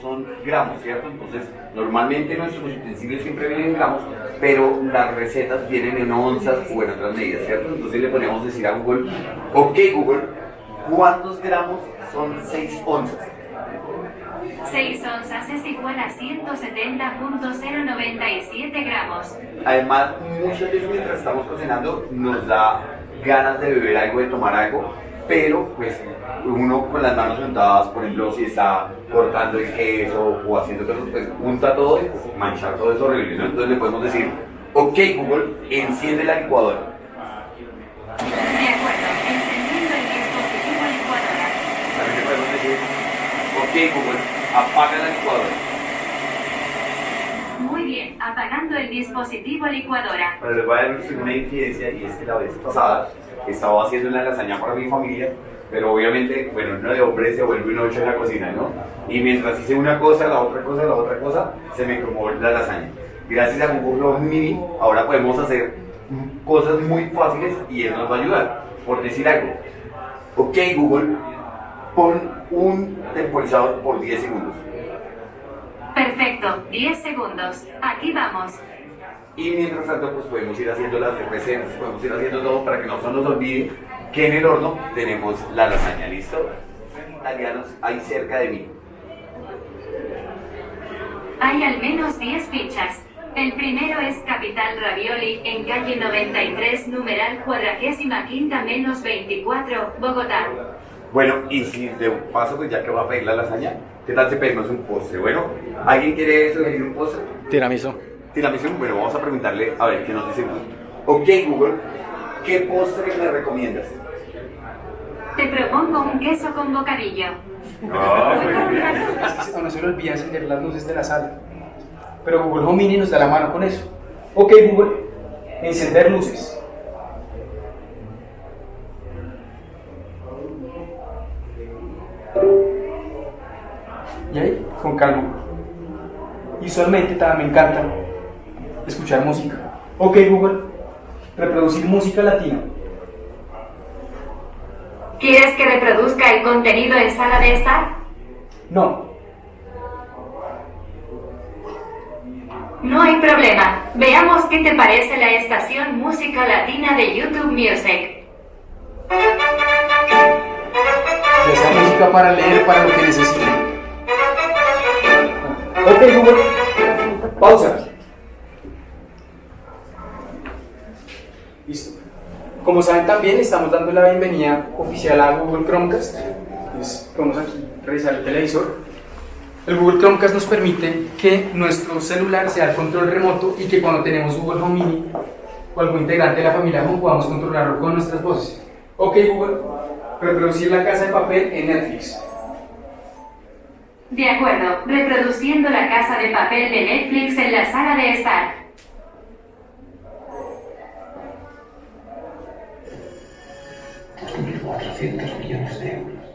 son gramos, ¿cierto? Entonces, normalmente nuestros utensilios siempre vienen en gramos, pero las recetas vienen en onzas o en otras medidas, ¿cierto? Entonces le podemos decir a Google, ok Google, ¿cuántos gramos son 6 onzas? 6 onzas es igual a 170.097 gramos. Además, muchas veces mientras estamos cocinando nos da ganas de beber algo, de tomar algo, pero pues uno con las manos untadas, por ejemplo, si está cortando el queso o haciendo cosas, pues unta todo y pues, manchar todo eso horrible, ¿no? Entonces le podemos decir, ok Google, enciende la licuadora. De acuerdo, encendiendo el dispositivo licuadora. También le podemos decir, ok Google, apaga la licuadora. Muy bien, apagando el dispositivo licuadora. Pero les voy a dar una incidencia y es que la vez pasada estaba haciendo una lasaña para mi familia, pero obviamente, bueno, uno de hombre se vuelve un ocho en la cocina, ¿no? Y mientras hice una cosa, la otra cosa, la otra cosa, se me cromó la lasaña. Gracias a Google Mini, ahora podemos hacer cosas muy fáciles y él nos va a ayudar. Por decir algo, ok Google, pon un temporizador por 10 segundos. Perfecto, 10 segundos. Aquí vamos. Y mientras tanto, pues podemos ir haciendo las recetas, podemos ir haciendo todo para que no se nos olvide que en el horno tenemos la lasaña, ¿listo? Italianos hay cerca de mí. Hay al menos 10 fichas. El primero es Capital Ravioli en calle 93, numeral cuadragésima quinta menos 24, Bogotá. Bueno, y si de paso, pues ya que va a pedir la lasaña, ¿qué tal si pedimos un postre? Bueno, ¿alguien quiere sugerir un postre? Tiramisu. Tiramisu, bueno, vamos a preguntarle a ver qué nos dice Google. Ok, Google, ¿qué postre me recomiendas? Te propongo un queso con bocadillo. Ah, muy bien. A uno se le olvida encender las luces de la sala. Pero Google Home Mini nos da la mano con eso. Ok, Google, encender luces. Y ahí, con calma. Y usualmente también me encanta escuchar música. Ok, Google, reproducir música latina. ¿Quieres que reproduzca el contenido en sala de estar? No, No hay problema. Veamos qué te parece la estación Música Latina de YouTube Music. sea música para leer, para lo que necesite. Ok, Google, pausa. Listo. Como saben también estamos dando la bienvenida oficial a Google Chromecast. Entonces, vamos aquí a revisar el televisor. El Google Chromecast nos permite que nuestro celular sea el control remoto y que cuando tenemos Google Home Mini o algún integrante de la familia Home podamos controlarlo con nuestras voces. Ok Google, reproducir la casa de papel en Netflix. De acuerdo, reproduciendo la casa de papel de Netflix en la sala de estar. millones de euros.